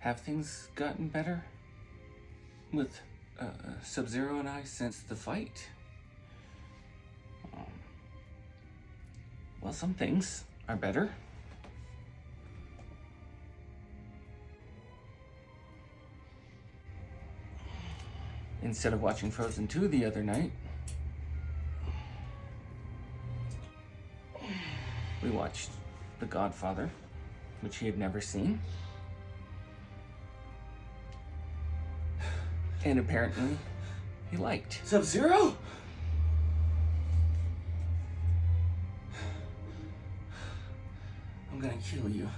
Have things gotten better with uh, Sub-Zero and I since the fight? Um, well, some things are better. Instead of watching Frozen 2 the other night, we watched The Godfather, which he had never seen. And apparently, he liked. Sub-Zero? I'm gonna kill you.